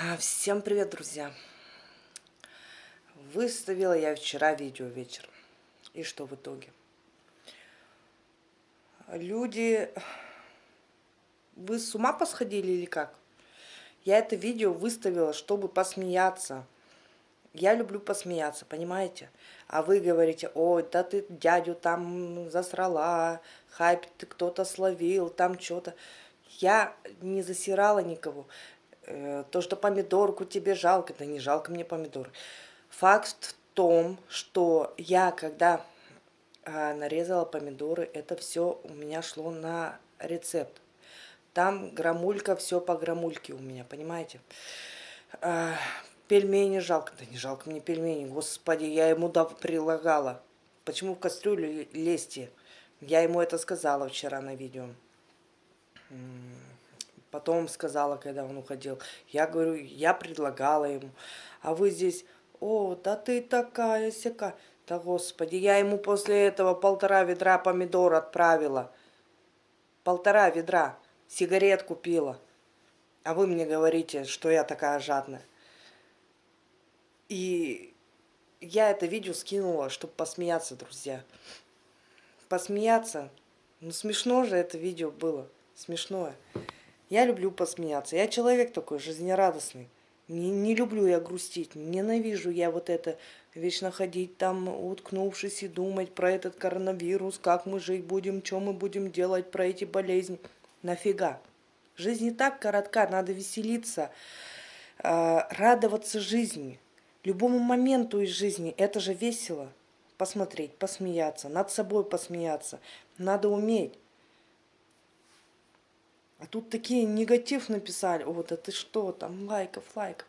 А, всем привет, друзья! Выставила я вчера видео вечером. И что в итоге? Люди... Вы с ума посходили или как? Я это видео выставила, чтобы посмеяться. Я люблю посмеяться, понимаете? А вы говорите, ой, да ты дядю там засрала, хайп ты кто-то словил, там что-то. Я не засирала никого. Э, то, что помидорку тебе жалко, да не жалко мне помидоры. Факт в том, что я, когда а, нарезала помидоры, это все у меня шло на рецепт. Там грамулька, все по грамульке у меня, понимаете? А, пельмени жалко. Да не жалко мне пельмени, господи, я ему да прилагала. Почему в кастрюлю лезьте? Я ему это сказала вчера на видео. Потом сказала, когда он уходил. Я говорю, я предлагала ему. А вы здесь, о, да ты такая сяка. Да господи, я ему после этого полтора ведра помидор отправила. Полтора ведра. Сигарет купила. А вы мне говорите, что я такая жадная. И я это видео скинула, чтобы посмеяться, друзья. Посмеяться. Ну смешно же это видео было. Смешное. Я люблю посмеяться. Я человек такой жизнерадостный. Не, не люблю я грустить, ненавижу я вот это вечно ходить там, уткнувшись и думать про этот коронавирус, как мы жить будем, что мы будем делать про эти болезни. Нафига? Жизнь не так коротка, надо веселиться, э, радоваться жизни. Любому моменту из жизни это же весело. Посмотреть, посмеяться, над собой посмеяться. Надо уметь. А тут такие негатив написали. Вот, а ты что там, лайков, лайков.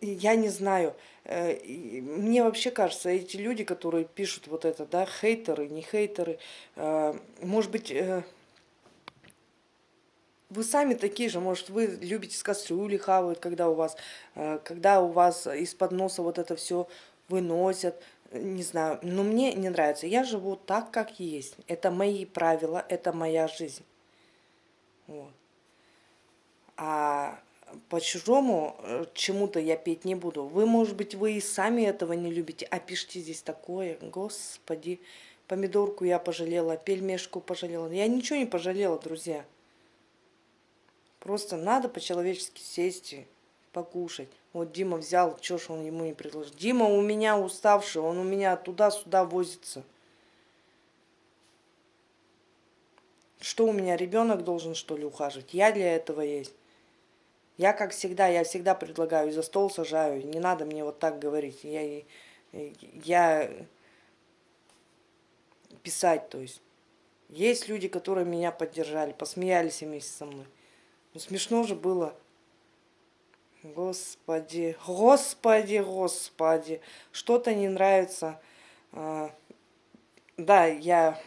Я не знаю. Э, мне вообще кажется, эти люди, которые пишут вот это, да, хейтеры, не хейтеры, э, может быть, э, вы сами такие же, может, вы любите с кастрюли хавают, когда у вас, когда у вас из-под носа вот это все выносят, не знаю, но мне не нравится. Я живу так, как есть. Это мои правила, это моя жизнь. Вот. А по-чужому э, чему-то я петь не буду. Вы, может быть, вы и сами этого не любите, а пишите здесь такое. Господи, помидорку я пожалела, пельмешку пожалела. Я ничего не пожалела, друзья. Просто надо по-человечески сесть и покушать. Вот Дима взял, что ж он ему не предложил. Дима у меня уставший, он у меня туда-сюда возится. Что у меня, ребенок должен что ли ухаживать? Я для этого есть. Я, как всегда, я всегда предлагаю, за стол сажаю. Не надо мне вот так говорить. Я, я писать, то есть. Есть люди, которые меня поддержали, посмеялись вместе со мной. Ну, смешно же было. Господи, господи, господи, что-то не нравится. А, да, я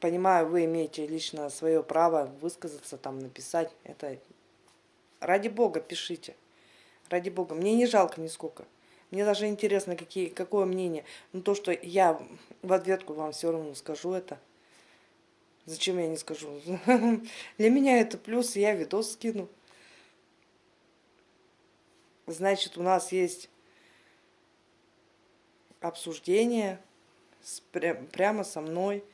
понимаю, вы имеете лично свое право высказаться, там написать. Это ради бога пишите. Ради бога. Мне не жалко нисколько. Мне даже интересно, какие, какое мнение. Но то, что я в ответку вам все равно скажу это. Зачем я не скажу? Для меня это плюс, я видос скину. Значит, у нас есть обсуждение с, прямо со мной.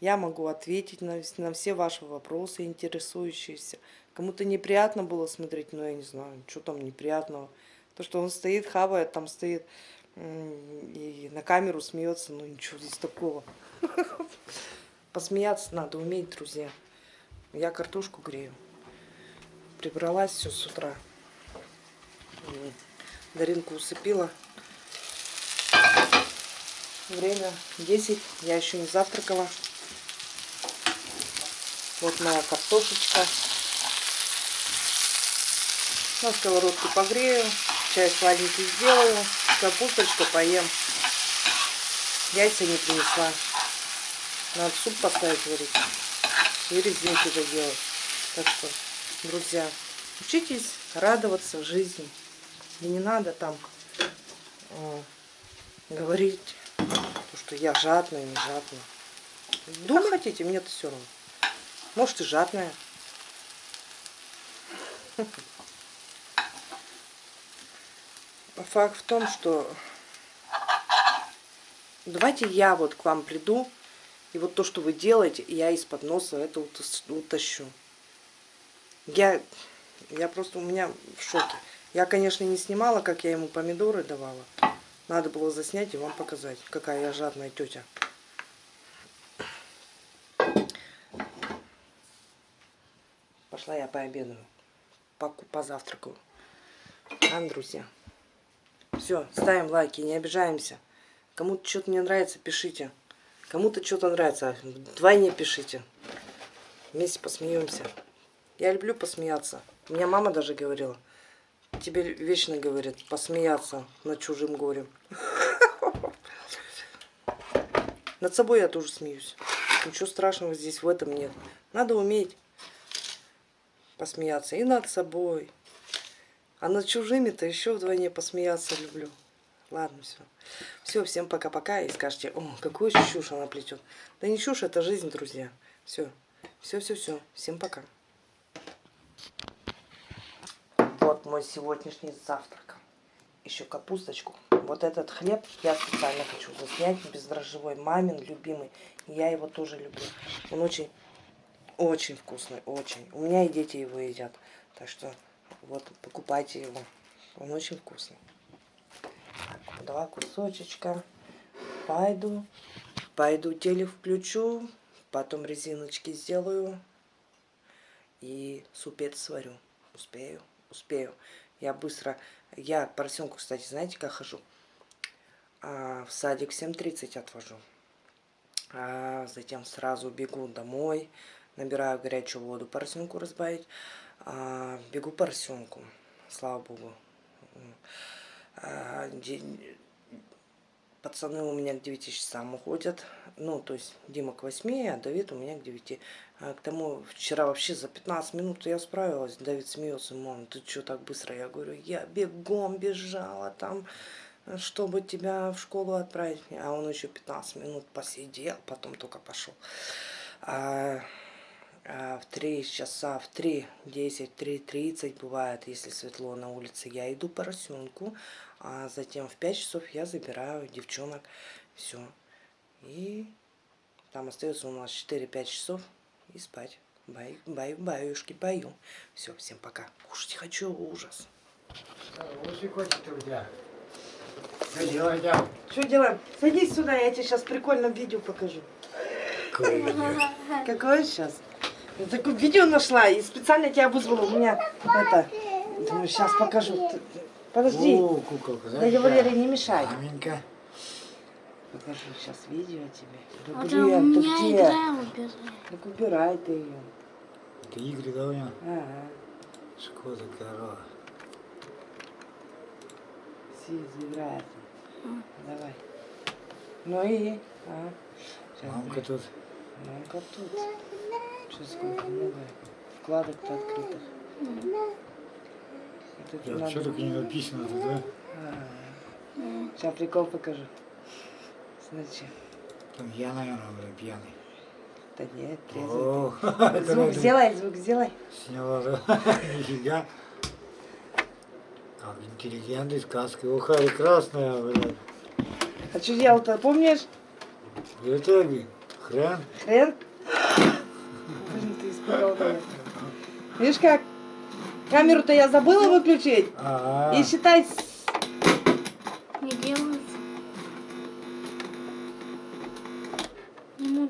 Я могу ответить на, на все ваши вопросы, интересующиеся. Кому-то неприятно было смотреть, но я не знаю, что там неприятного. То, что он стоит, хавает, там стоит и на камеру смеется, ну ничего здесь такого. Посмеяться надо уметь, друзья. Я картошку грею. Прибралась все с утра. Даринку усыпила. Время 10. Я еще не завтракала. Вот моя картошечка. На сковородке погрею. Чай сладенький сделаю. Капусточку поем. Яйца не принесла. Надо суп поставить варить. И резинки доделать. Так что, друзья, учитесь радоваться жизни. И не надо там э, говорить, что я жадная, не жадная. Думать хотите, мне-то все равно. Может и жадная. Факт в том, что давайте я вот к вам приду, и вот то, что вы делаете, я из-под носа это утащу. Я, я просто, у меня в шоке. Я, конечно, не снимала, как я ему помидоры давала. Надо было заснять и вам показать, какая я жадная тетя. Пошла я пообедаю, позавтракаю. А, друзья. Все, ставим лайки, не обижаемся. Кому-то что-то не нравится, пишите. Кому-то что-то нравится, вдвойне пишите. Вместе посмеемся. Я люблю посмеяться. У меня мама даже говорила. Тебе вечно говорит посмеяться над чужим горем. Над собой я тоже смеюсь. Ничего страшного здесь в этом нет. Надо уметь посмеяться и над собой. А над чужими-то еще вдвойне посмеяться люблю. Ладно, все. Все, всем пока-пока. И скажете, о, какую чушь она плетет. Да не чушь, это жизнь, друзья. Все. Все-все-все. Всем пока. Вот мой сегодняшний завтрак. Еще капусточку. Вот этот хлеб я специально хочу заснять. Бездрожжевой мамин, любимый. Я его тоже люблю. Он очень, очень вкусный. Очень. У меня и дети его едят. Так что вот, покупайте его. Он очень вкусный. Два кусочечка. Пойду. Пойду теле включу. Потом резиночки сделаю. И супец сварю. Успею успею. Я быстро... Я поросенку, кстати, знаете, как хожу? А, в садик 7.30 отвожу. А затем сразу бегу домой. Набираю горячую воду поросенку разбавить. А, бегу поросенку. Слава богу. А, пацаны у меня к 9 часам уходят. Ну, то есть Дима к 8, а Давид у меня к 9. А к тому, вчера вообще за 15 минут я справилась. Давид смеется, мам, ты что так быстро? Я говорю, я бегом бежала там, чтобы тебя в школу отправить. А он еще 15 минут посидел, потом только пошел. А в 3 часа, в 3, 10, 3, 30 бывает, если светло на улице, я иду поросенку, а затем в 5 часов я забираю девчонок, все. И там остается у нас 4-5 часов и спать. Баю, баю, баюшки, баю. Все, всем пока. Кушать хочу, ужас. Что делаем? Что делаем? Садись сюда, я тебе сейчас прикольное видео покажу. Какое сейчас? Я такое видео нашла и специально тебя вызвала. У меня это... Думаю, сейчас покажу. Подожди. О, куколка, да? Я Валерий, не мешай. Маменька. Покажу сейчас видео тебе. Да, а блин, ты где? Так убирай ты ее. Это игры, да, у меня? Ага. Шкода корова. Все заиграет. А. Давай. Ну и? А. Сейчас Мамка тут. Мамка тут. Что сколько много вкладок-то открытых. Это да, что только не написано тут, да? А -а -а. Сейчас прикол покажу. Смотри. Там я, наверное, буду пьяный. Да нет, трезвый. Звук сделай, звук сделай. Сняла, да? Нифига. Как интеллигентный сказка. Уха, красная, блядь. А что делал-то, помнишь? Это, хрен. Хрен? Блин, ты испугал меня. Видишь как? Камеру-то я забыла выключить. А -а -а. И считай... Не делается.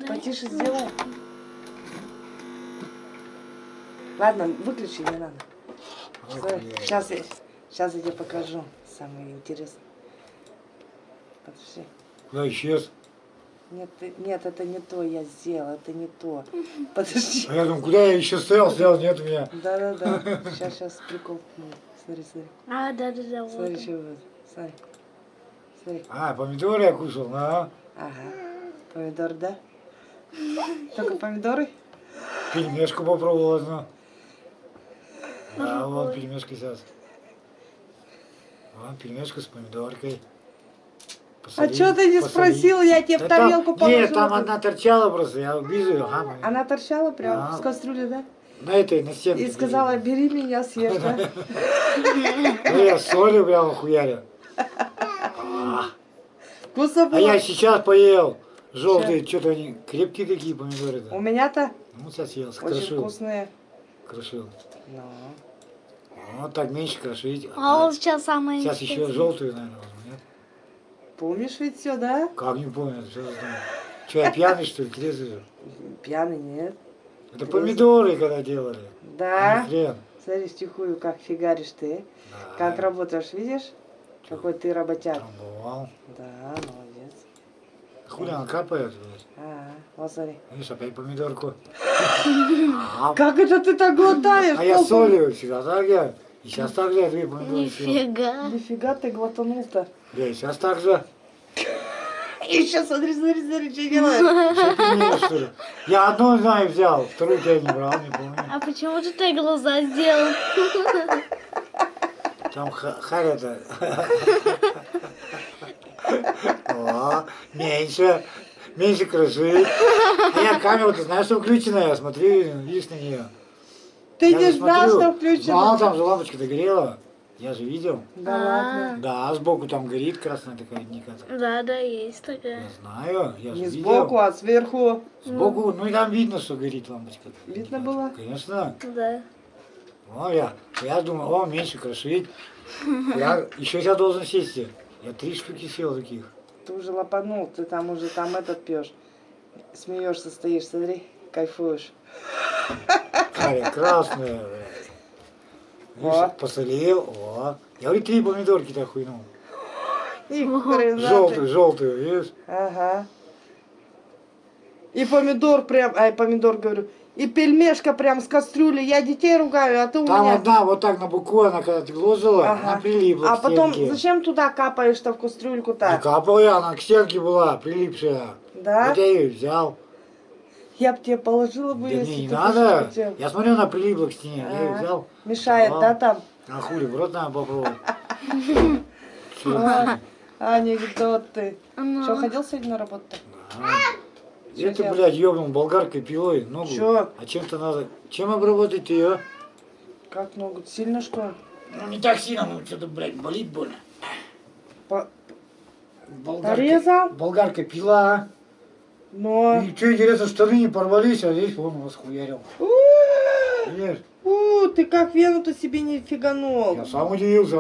Потише сделай. Ладно, выключи, не надо. Сейчас я, сейчас я тебе покажу самое интересное. Подожди. Куда исчез? Нет, нет, это не то я сделал, это не то. Подожди. А я думаю, куда я еще стоял, стоял, нет у меня. Да, да, да. Сейчас, сейчас, прикол. Смотри, смотри. А, да, да, да. Смотри, вот. что вот. Смотри. Смотри. А, помидоры я кушал, да? Ага. Помидор, да? Только помидоры? Пельмешку попробовал одну. А вот пельмешка сейчас. Вот пельмешка с помидоркой. А что ты не посоли. спросил, я тебе да в тарелку там, положила. Нет, там одна торчала просто, я вижу ее. Ага, Она торчала прям а. с кастрюли, да? на этой, на стенке. И сказала, бери меня, съешь, да? Ну, я солью прямо хуярю. А, Вкусно а я было? сейчас поел. Желтые, что-то они крепкие такие помидоры. У меня-то Ну, сейчас съел, очень вкусные. Крошил. Ну. Вот так меньше крошить. А вот сейчас самое Сейчас еще желтую, наверное? Помнишь ведь все, да? Как не помню, я знаю. Че, я пьяный, что ли, трезвый? Пьяный нет. Это помидоры, когда делали. Да. Не хрен. Смотри, стихую, как фигаришь ты. Да. Как работаешь, видишь? Какой ты работяг. Трамбовал. Да, молодец. Хули она капает, блядь. А, вот смотри. Видишь, опять помидорку. А, Как это ты так глотаешь? а я солью всегда так я. И сейчас так же я помидоры съел. Нифига. Нифига ты глотанул-то. Да, и сейчас так же. И сейчас смотри, смотри, смотри, что делаешь. Ты? Я одну знаю взял, вторую тебя не брал, не помню. А почему ты так глаза сделал? Там ха- харя-то. О, меньше. Меньше крыши. А я камеру, ты знаешь, что включена, я смотрю, видишь на нее. Ты Я не знал, смотрю. что Ну, включено? там же лампочка догорела. Я же видел. Да А. ладно. Да, сбоку там горит красная такая ника. Да, да, есть Я такая. знаю, я же Не видел. сбоку, а сверху. Сбоку, ну и там видно, что горит лампочка. Видно было? Конечно. Да. О, я, я думаю, о, меньше крошить. Я еще я должен сесть. Я три штуки съел таких. Ты уже лопанул, ты там уже там этот пьешь. Смеешься, стоишь, смотри, кайфуешь. Харя красная, блядь. Посолил, о. Я говорю, три помидорки так хуйнул. Желтую, желтую, видишь? Ага. И помидор прям, ай, помидор говорю, и пельмешка прям с кастрюли. Я детей ругаю, а ты у Там меня... одна вот так на буку, она когда ты ложила, Ага. она прилипла А потом, зачем туда капаешь-то в кастрюльку Не так? капала я, она к стенке была, прилипшая. Да? Вот я ее взял. Я бы тебе положила Да бы, мне если не ты надо. хотел. Я смотрю, она прилипла к стене. Я ее взял. Мешает, А. да, там? А хули, в рот надо попробовать. Чё? А, Анекдоты. Ну. Что, ходил сегодня на? А. Чё Это, делал? блядь, ёбнул болгаркой пилой ногу. Чё? А чем-то надо... Чем обработать ее? Как ногу? Сильно что? Ну, не так сильно, ну, что-то, блядь, болит больно. По- Болгарка, Порезал? болгарка пила. Но... И что интересно, штаны не порвались, а здесь вон расхуярил. У, Видишь? у, ты как вену-то себе не фиганул. Я сам удивился.